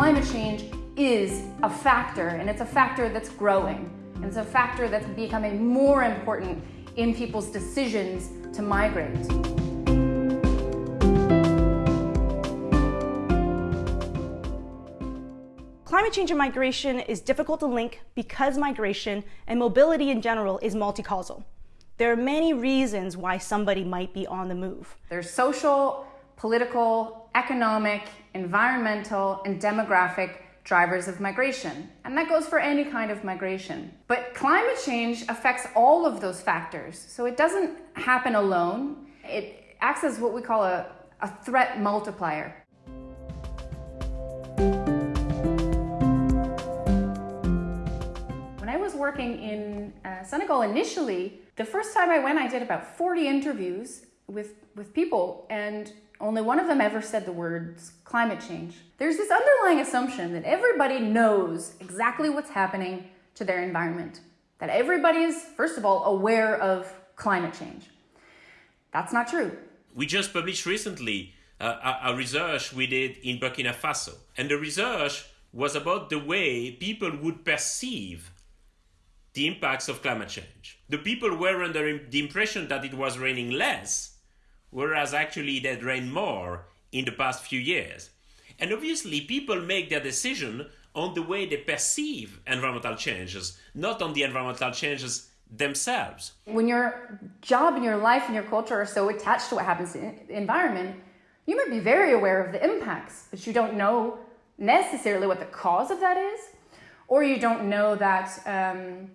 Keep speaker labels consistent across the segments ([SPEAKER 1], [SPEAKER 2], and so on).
[SPEAKER 1] climate change is a factor, and it's a factor that's growing. And it's a factor that's becoming more important in people's decisions to migrate.
[SPEAKER 2] Climate change and migration is difficult to link because migration and mobility in general is multi-causal. There are many reasons why somebody might be on the move.
[SPEAKER 1] There's social, political, economic, environmental, and demographic drivers of migration. And that goes for any kind of migration. But climate change affects all of those factors. So it doesn't happen alone. It acts as what we call a, a threat multiplier. When I was working in uh, Senegal initially, the first time I went, I did about 40 interviews with, with people and only one of them ever said the words climate change. There's this underlying assumption that everybody knows exactly what's happening to their environment, that everybody is, first of all, aware of climate change. That's not true.
[SPEAKER 3] We just published recently uh, a, a research we did in Burkina Faso, and the research was about the way people would perceive the impacts of climate change. The people were under the impression that it was raining less whereas actually they drain more in the past few years. And obviously, people make their decision on the way they perceive environmental changes, not on the environmental changes themselves.
[SPEAKER 1] When your job and your life and your culture are so attached to what happens in the environment, you might be very aware of the impacts, but you don't know necessarily what the cause of that is, or you don't know that um,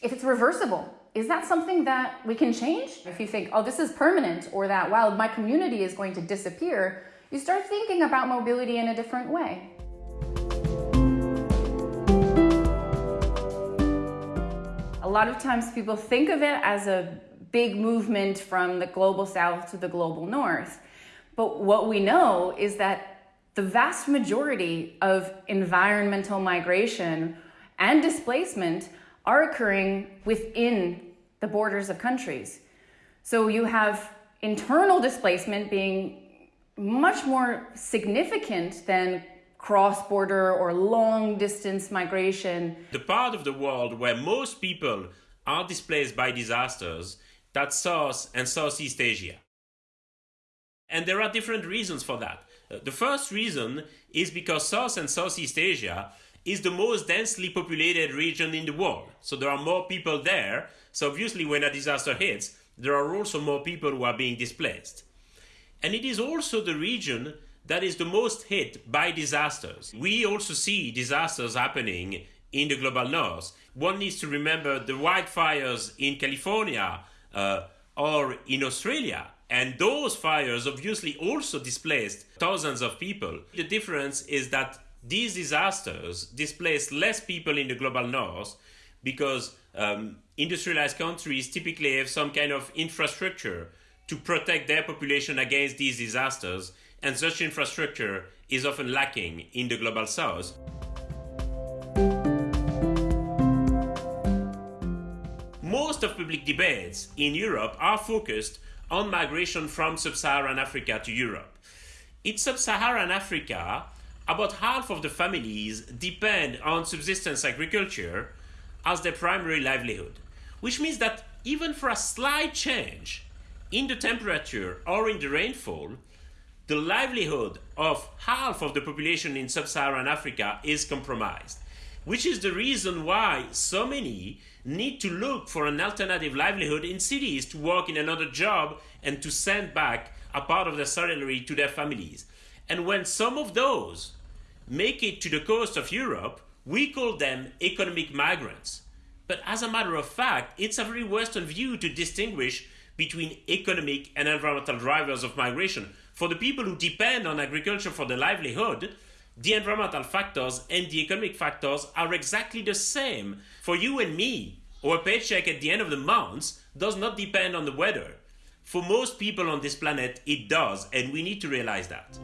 [SPEAKER 1] if it's reversible is that something that we can change? If you think, oh, this is permanent, or that, wow, my community is going to disappear, you start thinking about mobility in a different way. A lot of times people think of it as a big movement from the global south to the global north. But what we know is that the vast majority of environmental migration and displacement are occurring within the borders of countries. So you have internal displacement being much more significant than cross-border or long-distance migration.
[SPEAKER 3] The part of the world where most people are displaced by disasters, that's South and Southeast Asia. And there are different reasons for that. Uh, the first reason is because South and Southeast Asia is the most densely populated region in the world. So there are more people there. So obviously when a disaster hits, there are also more people who are being displaced. And it is also the region that is the most hit by disasters. We also see disasters happening in the global north. One needs to remember the wildfires in California uh, or in Australia. And those fires obviously also displaced thousands of people. The difference is that these disasters displace less people in the global north because um, industrialized countries typically have some kind of infrastructure to protect their population against these disasters, and such infrastructure is often lacking in the global south. Most of public debates in Europe are focused on migration from sub-Saharan Africa to Europe. In sub-Saharan Africa, about half of the families depend on subsistence agriculture as their primary livelihood, which means that even for a slight change in the temperature or in the rainfall, the livelihood of half of the population in sub-Saharan Africa is compromised, which is the reason why so many need to look for an alternative livelihood in cities to work in another job and to send back a part of their salary to their families. And when some of those make it to the coast of Europe, we call them economic migrants. But as a matter of fact, it's a very Western view to distinguish between economic and environmental drivers of migration. For the people who depend on agriculture for their livelihood, the environmental factors and the economic factors are exactly the same. For you and me, our paycheck at the end of the month does not depend on the weather. For most people on this planet, it does, and we need to realize that.